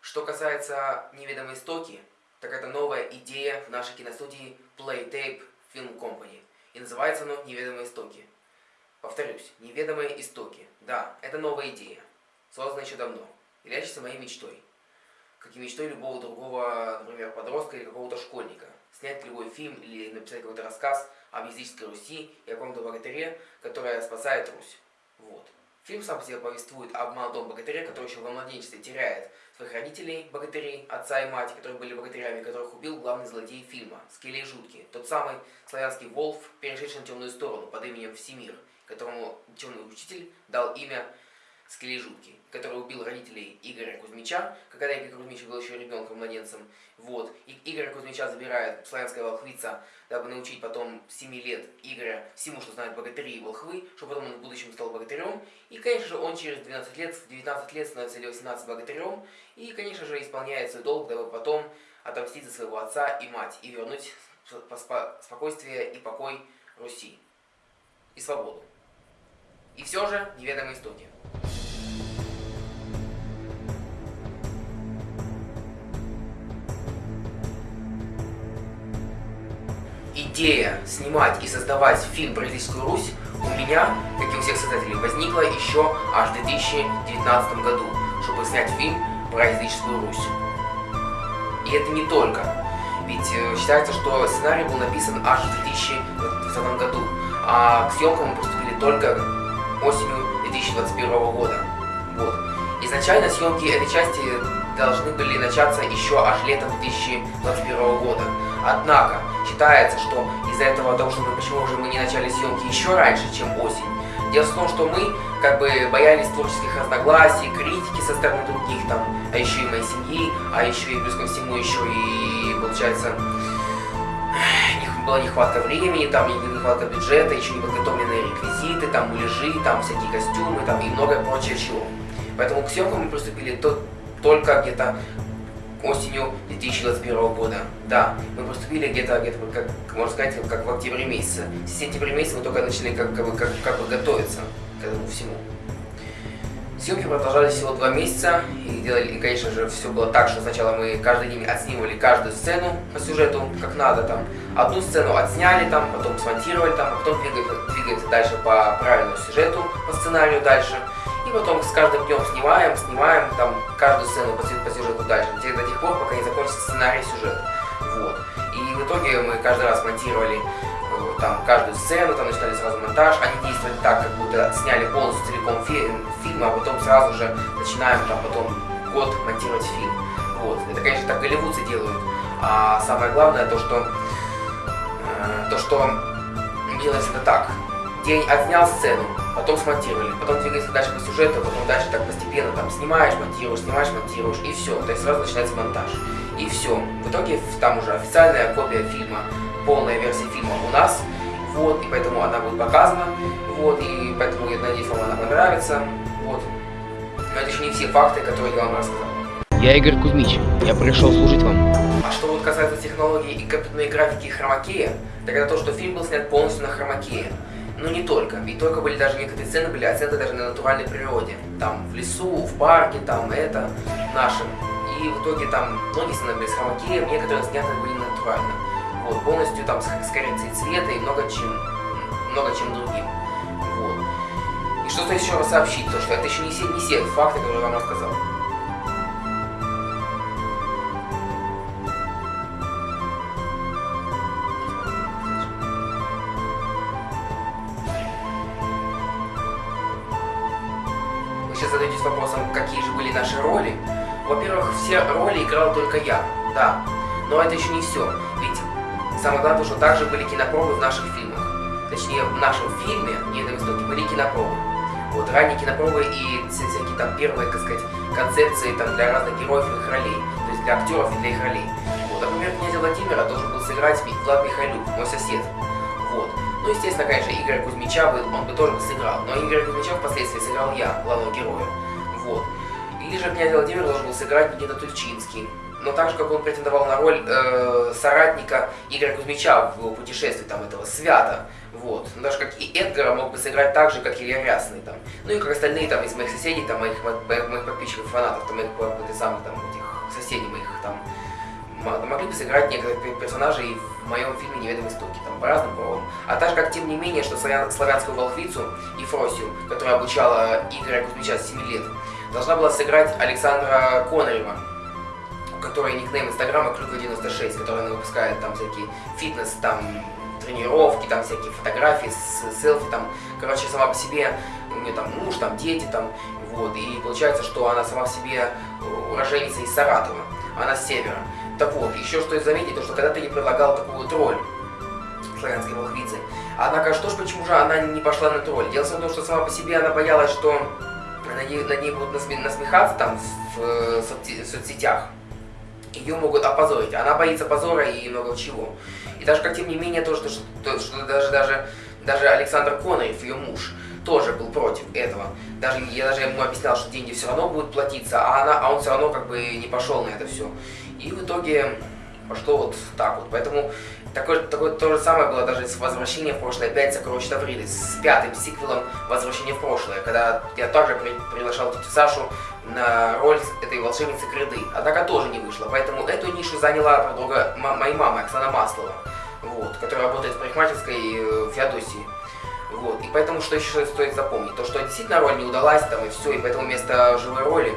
Что касается «Неведомой истоки», так это новая идея в нашей киностудии Playtape Film Company. И называется оно «Неведомые истоки». Повторюсь, «Неведомые истоки». Да, это новая идея, созданная еще давно, являющаяся моей мечтой. Как и мечтой любого другого, например, подростка или какого-то школьника. Снять любой фильм или написать какой-то рассказ об языческой Руси и о каком-то богатыре, которая спасает Русь. Вот. Фильм сам по себе повествует об молодом богатыре, который еще во младенчестве теряет своих родителей, богатырей, отца и мать, которые были богатырями, которых убил главный злодей фильма, Скелей Жуткий, тот самый славянский Волф, перешедший на темную сторону под именем Всемир, которому темный учитель дал имя Скелей Жуткий, который убил родителей Игоря Кузьмича, когда Игорь Кузьмич был еще ребенком, младенцем. Вот. И Игоря Кузьмича забирает славянская волхвица, дабы научить потом 7 лет Игоря всему, что знают богатыри и волхвы, чтобы потом он в будущем стал богатырем. И, конечно же, он через 12 лет, в 19 лет становится или 18 богатырем. И, конечно же, исполняет свой долг, дабы потом отомстить за своего отца и мать и вернуть спокойствие и покой Руси. И свободу. И все же неведомые истоки. Идея снимать и создавать фильм про Языческую Русь у меня, как и у всех создателей, возникла еще аж в 2019 году, чтобы снять фильм про языческую Русь. И это не только. Ведь э, считается, что сценарий был написан аж в 2020 году, а к съемкам мы приступили только осенью 2021 года. Вот. Изначально съемки этой части должны были начаться еще аж летом 2021 года. Однако, считается, что из-за этого, того, что мы, почему же мы не начали съемки еще раньше, чем осень, Дело в том, что мы как бы боялись творческих разногласий, критики со стороны других, там, а еще и моей семьи, а еще и плюс ко всему еще и, получается, была нехватка времени, там нехватка бюджета, еще не подготовленные реквизиты, там муляжи, там всякие костюмы, там и многое прочее чего. Поэтому к съемкам мы приступили то, только где-то осенью 2021 года. Да, мы поступили где-то, где-то как, можно сказать, как в октябре месяце. С сентября месяца мы только начали как, как, как, как бы готовиться к этому всему. Съемки продолжались всего два месяца, и делали, и, конечно же, все было так, что сначала мы каждый день отснимали каждую сцену по сюжету, как надо, там, одну сцену отсняли, там, потом смонтировали, там, а потом двигаемся дальше по правильному сюжету, по сценарию дальше. И потом с каждым днем снимаем, снимаем там каждую сцену по, закончится сценарий сюжета. Вот. И в итоге мы каждый раз монтировали э, там каждую сцену, там начинали сразу монтаж, они действовали так, как будто сняли полностью целиком фи фильм, а потом сразу же начинаем там потом год монтировать фильм. Вот. Это, конечно, так голливудцы делают. А самое главное то, что э, то, что делается это так. День отснял сцену, потом смонтировали, потом двигается дальше по сюжету, потом дальше так постепенно там снимаешь, монтируешь, снимаешь, монтируешь, и все. То есть сразу начинается монтаж. И все. В итоге там уже официальная копия фильма, полная версия фильма у нас, вот, и поэтому она будет показана, вот, и поэтому я надеюсь, вам она понравится, вот. Но это еще не все факты, которые я вам рассказал. Я Игорь Кузьмич, я пришел служить вам. А что вот касается технологий и компьютерной графики и хромакея, так это то, что фильм был снят полностью на хромакее. Но ну, не только, ведь только были даже некоторые сцены были оценты даже на натуральной природе. Там в лесу, в парке, там это, нашем. И в итоге там многие сцены были с хромакеем, некоторые сняты были натурально. Вот, полностью там с, с коррекцией цвета и много чем, много чем другим. Вот. И что-то еще раз сообщить, то что это еще не все, не все факты, которые я вам рассказал. Задаетесь вопросом, какие же были наши роли. Во-первых, все роли играл только я, да. Но это еще не все. Ведь самое главное, что также были кинопробы в наших фильмах. Точнее, в нашем фильме «Не на востоке» были кинопробы. Вот, ранние кинопробы и всякие там первые, так сказать, концепции там, для разных героев и их ролей. То есть для актеров и для их ролей. Вот, например, князя Владимира должен был сыграть Влад Михайлюк, мой сосед. Вот. Ну, естественно, конечно, Игоря Кузьмича бы, он бы тоже сыграл, но Игоря Кузьмича впоследствии сыграл я, главного героя. Вот. Или же князь Владимир должен был сыграть Никита Тульчинский. Но так же, как он претендовал на роль э, соратника Игоря Кузьмича в его путешествии, там, этого свята. Вот. Но даже как и Эдгара мог бы сыграть так же, как Илья Рясный, там. Ну и как остальные там из моих соседей, там, моих, моих, подписчиков, фанатов, там, моих, самых, там, этих могли бы сыграть некоторые персонажи и в моем фильме «Неведомые истоки», там, по разным поводам. А также, как тем не менее, что славянскую волхвицу Ефросию, которая обучала Игоря Кузьмича с 7 лет, должна была сыграть Александра Конарева, у которой никнейм инстаграма Клюка96, которая она выпускает там всякие фитнес, там тренировки, там всякие фотографии, селфи, там, короче, сама по себе, у нее там муж, там дети, там, вот, и получается, что она сама в себе уроженница из Саратова, она с севера. Так вот, еще что заметить, то что когда ты ей предлагал такую вот роль славянской волхвицы, однако что ж почему же она не пошла на эту роль? Дело в том, что сама по себе она боялась, что над ней, над ней будут насмехаться там в, в соцсетях, ее могут опозорить. Она боится позора и много чего. И даже как тем не менее то, что, что, что даже, даже, даже Александр Конорев, ее муж, тоже был против этого. Даже я даже ему объяснял, что деньги все равно будут платиться, а, она, а он все равно как бы не пошел на это все. И в итоге пошло вот так вот. Поэтому такое, такое то же самое было даже с «Возвращением в прошлое 5. Сокровищ Тавриды», с пятым сиквелом «Возвращение в прошлое», когда я также при, приглашал тетю Сашу на роль этой волшебницы Крыды, однако тоже не вышло. Поэтому эту нишу заняла подруга моей мамы, Оксана Маслова, вот, которая работает в парикмахерской э, Феодосии. Вот. И поэтому что еще стоит запомнить? То, что действительно роль не удалась, там и все, и поэтому вместо живой роли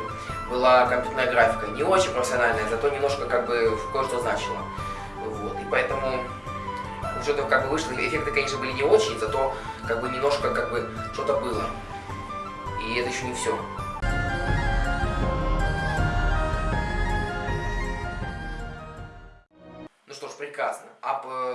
была компьютерная графика. Не очень профессиональная, зато немножко как бы кое-что значило. Вот. И поэтому уже то как бы вышло, эффекты, конечно, были не очень, зато как бы немножко как бы что-то было. И это еще не все.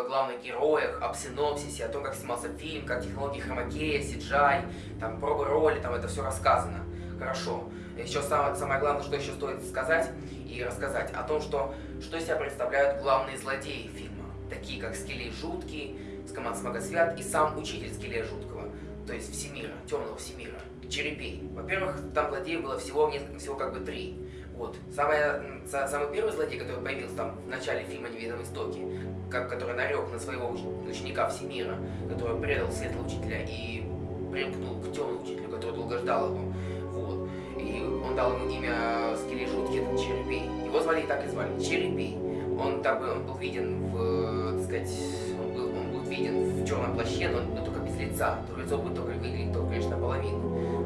Главных героях, об синопсисе, о том, как снимался фильм, как технологии хромакея, CGI, там, пробы роли, там это все рассказано. Хорошо. Еще самое, самое главное, что еще стоит сказать и рассказать, о том, что, что из себя представляют главные злодеи фильма. Такие, как Скелей Жуткий, Скаман Смагосвят и сам учитель Скелея Жуткого, то есть Всемира, Темного Всемира, Черепей. Во-первых, там злодеев было всего, всего как бы три. Вот. Самое, самый первый злодей, который появился там в начале фильма «Неведомые истоки», как, который нарек на своего ученика Всемира, который предал светлого учителя и примкнул к темному учителю, который долго ждал его. Вот. И он дал ему имя Скелей Жуткий, это Черепей. Его звали и так и звали, Черепей. Он, так, он был виден в, так сказать, он был, он был виден в черном плаще, но, но только без лица. То лицо будет только выглядеть только, конечно, наполовину.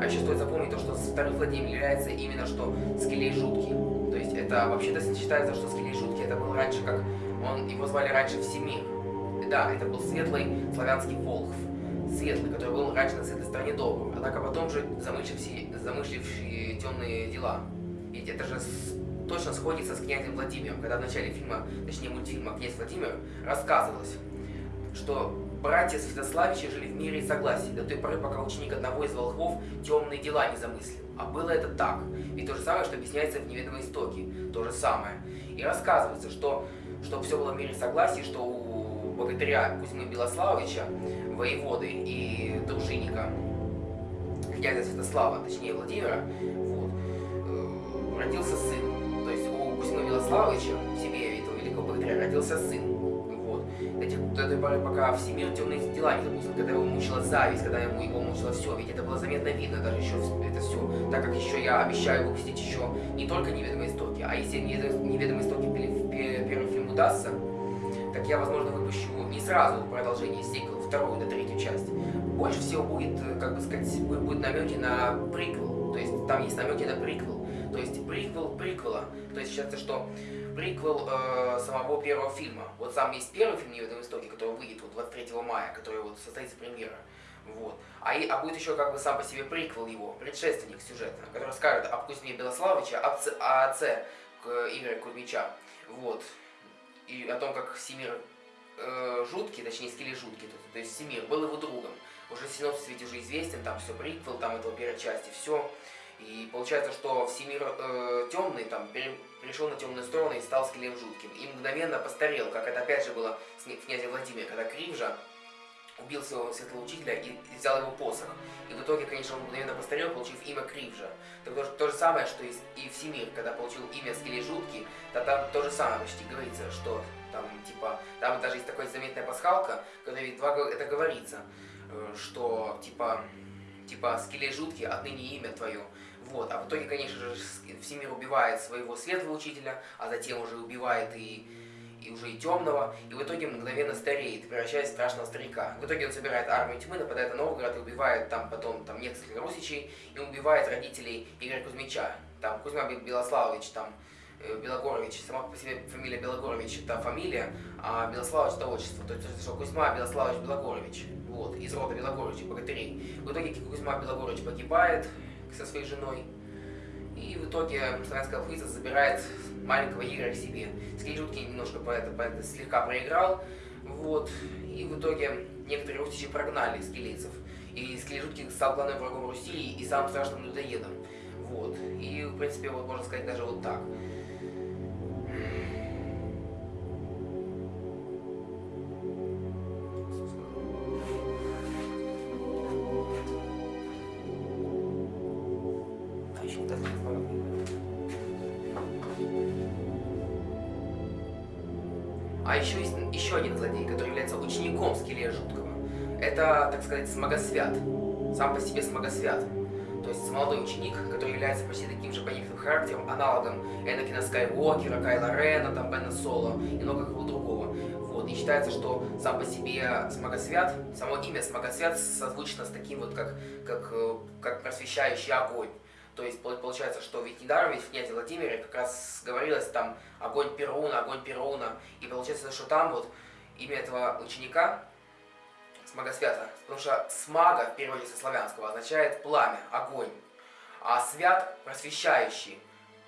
А еще стоит запомнить то, что вторым злодеем является именно что Скелей Жуткий. То есть это вообще-то считается, что Скелей Жуткий это был раньше как... Он, его звали раньше Всемир. Да, это был светлый славянский волхв. Светлый, который был раньше на светлой стороне добрым, однако потом же замышливший, замышливший темные дела. Ведь это же точно сходится с князем Владимиром, когда в начале фильма, точнее мультфильма «Князь Владимир» рассказывалось, что Братья Святославичи жили в мире и согласии до той поры, пока ученик одного из волхвов темные дела не замыслил. А было это так. Ведь то же самое, что объясняется в неведомой истоке. То же самое. И рассказывается, что, что все было в мире и согласии, что у богатыря Кузьмы Белославовича, воеводы и дружинника князя Святослава, точнее Владимира, вот, э, родился сын. То есть у Кузьмы Белославовича, в семье этого великого богатыря, родился сын до той поры, пока Всемир темные дела не допустил, когда его мучила зависть, когда ему его мучило все, ведь это было заметно видно даже еще это все, так как еще я обещаю выпустить еще не только неведомые истоки, а если неведомые истоки первый фильм удастся, так я, возможно, выпущу не сразу продолжение сиквел, вторую до третью часть. Больше всего будет, как бы сказать, будет намеки на приквел, то есть там есть намеки на приквел, то есть приквел приквела, то есть считается, что приквел э, самого первого фильма. Вот сам есть первый фильм «Неведомые истоки», который выйдет вот 23 мая, который вот состоится премьера. Вот. А, и, а будет еще как бы сам по себе приквел его, предшественник сюжета, который скажет об Кузьме Белославовича, об отце, о отце Игоря Кузьмича. Вот. И о том, как Всемир э, жуткий, точнее, скеле жуткий, то, то есть Всемир был его другом. Уже синопсис ведь уже известен, там все приквел, там этого первой части, все. И получается, что Всемир э, темный там пере, перешел на темную сторону и стал скелем жутким. И мгновенно постарел, как это опять же было с князем Владимиром, когда Кривжа убил своего светлого учителя и, и взял его посох. И в итоге, конечно, он мгновенно постарел, получив имя Кривжа. Так то, то же самое, что и, и Всемир, когда получил имя Скеле Жуткий, то там то же самое почти говорится, что там, типа, там даже есть такая заметная пасхалка, когда ведь два, это говорится, э, что, типа, типа, Скеле Жуткий, отныне имя твое. Вот, а в итоге, конечно же, Всемир убивает своего светлого учителя, а затем уже убивает и, и уже и темного, и в итоге мгновенно стареет, превращаясь в страшного старика. В итоге он собирает армию тьмы, нападает на Новгород и убивает там потом там нескольких русичей, и убивает родителей Игоря Кузьмича. Там Кузьма Белославович, там Э, Белогорович, сама по себе фамилия Белогорович это фамилия, а Белославович это отчество. То есть, что Кузьма Белославович Белогорович, вот, из рода Белогоровича, богатырей. В итоге Кузьма Белогорович погибает со своей женой, и в итоге славянская алфавита забирает маленького Игоря к себе. Скележутки немножко по это, по это слегка проиграл, вот, и в итоге некоторые русичи прогнали скелетцев. И Скележутки стал главным врагом Руси и самым страшным людоедом. Вот. И, в принципе, вот можно сказать даже вот так. А еще есть еще один злодей, который является учеником Скелия Жуткого. Это, так сказать, Смогосвят. Сам по себе Смогосвят. То есть молодой ученик, который является почти таким же по некоторым характером, аналогом Энакина Скайуокера, Кайла Рена, там, Бена Соло и много кого другого. Вот. И считается, что сам по себе Смогосвят, само имя Смогосвят созвучно с таким вот, как, как, э, как просвещающий огонь. То есть получается, что ведь недаром ведь в князе Владимире как раз говорилось там огонь Перуна, огонь Перуна. И получается, что там вот имя этого ученика, Смагосвята, потому что смага в переводе со славянского означает пламя, огонь. А свят просвещающий,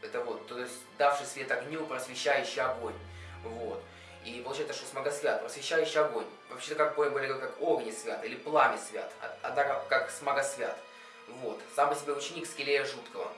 это вот, то есть давший свет огню, просвещающий огонь. Вот. И получается, что смагосвят, просвещающий огонь. Вообще-то как более как огни свят или пламя свят, а, как смагосвят. Вот. Сам по себе ученик Скелея Жуткого.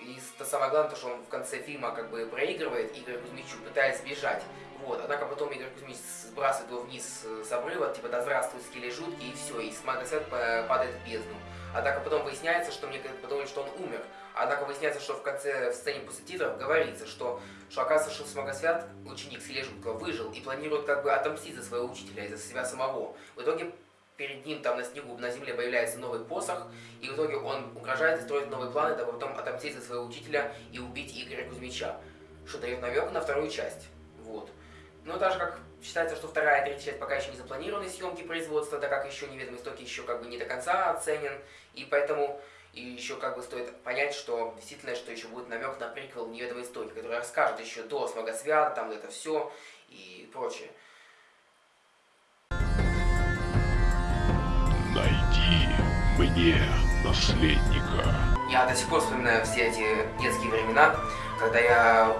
И то самое главное, то, что он в конце фильма как бы проигрывает Игорю Кузьмичу, пытаясь сбежать. Вот. Однако потом Игорь Кузьмич сбрасывает его вниз с обрыва, типа да здравствуй, Скеле жуткий, и все, и Смагосвет падает в бездну. Однако потом выясняется, что мне подумали, что он умер. Однако выясняется, что в конце, в сцене после титров говорится, что, что оказывается, что Смогосвят, ученик Скеле Жуткого, выжил и планирует как бы отомстить за своего учителя и за себя самого. В итоге перед ним там на снегу, на земле появляется новый посох, и в итоге он угрожает и строит новые планы, потом отомстить за своего учителя и убить Игоря Кузьмича, что дает намек на вторую часть. Вот. Но так же, как считается, что вторая и третья часть пока еще не запланированы съемки производства, так как еще неведомый истоки еще как бы не до конца оценен, и поэтому и еще как бы стоит понять, что действительно, что еще будет намек на приквел неведомой истоки, который расскажет еще до Смогосвята, там это все и прочее. Мне наследника. Я до сих пор вспоминаю все эти детские времена, когда я...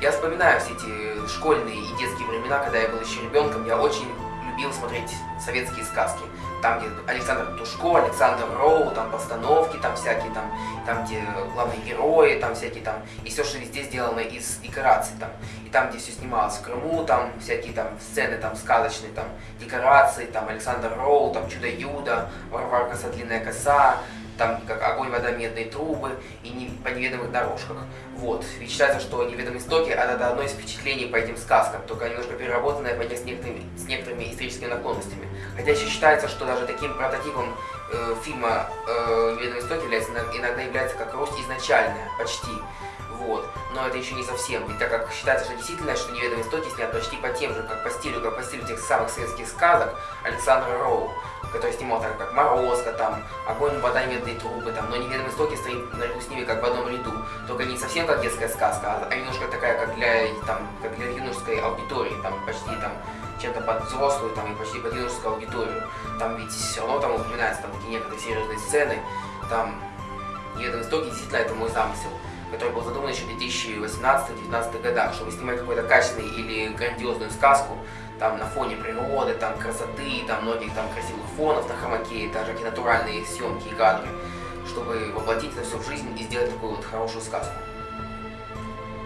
Я вспоминаю все эти школьные и детские времена, когда я был еще ребенком. Я очень любил смотреть советские сказки там, где Александр Тушко, Александр Роу, там постановки, там всякие, там, там, где главные герои, там всякие, там, и все, что везде сделано из декораций, там, и там, где все снималось в Крыму, там, всякие, там, сцены, там, сказочные, там, декорации, там, Александр Роу, там, Чудо-Юдо, Варварка со длинная коса, там как огонь, вода, медные трубы и не, по неведомых дорожках. Вот. Ведь считается, что неведомые истоки это одно из впечатлений по этим сказкам, только немножко переработанное по с некоторыми, с некоторыми историческими наклонностями. Хотя еще считается, что даже таким прототипом э, фильма э, «Неведомые истоки» является, иногда является как Русь изначальная, почти. Вот. Но это еще не совсем, ведь так как считается, что действительно, что «Неведомые истоки» снят почти по тем же, как по стилю, как по стилю тех самых советских сказок Александра Роу который снимал так как Морозко, там, Огонь, вода, медные трубы, там, но неведомые истоки стоит наряду с ними как в одном ряду. Только не совсем как детская сказка, а немножко такая, как для, там, как для юношеской аудитории, там, почти там, чем-то под взрослую, там, и почти под юношескую аудиторию. Там ведь все равно там упоминаются там такие некоторые серьезные сцены, там, неведомые истоки, действительно, это мой замысел который был задуман еще в 2018-2019 годах, чтобы снимать какой-то качественный или грандиозную сказку, там на фоне природы, там красоты, там многих там красивых фонов на хромаке, даже какие натуральные съемки и кадры, чтобы воплотить это все в жизнь и сделать такую вот хорошую сказку.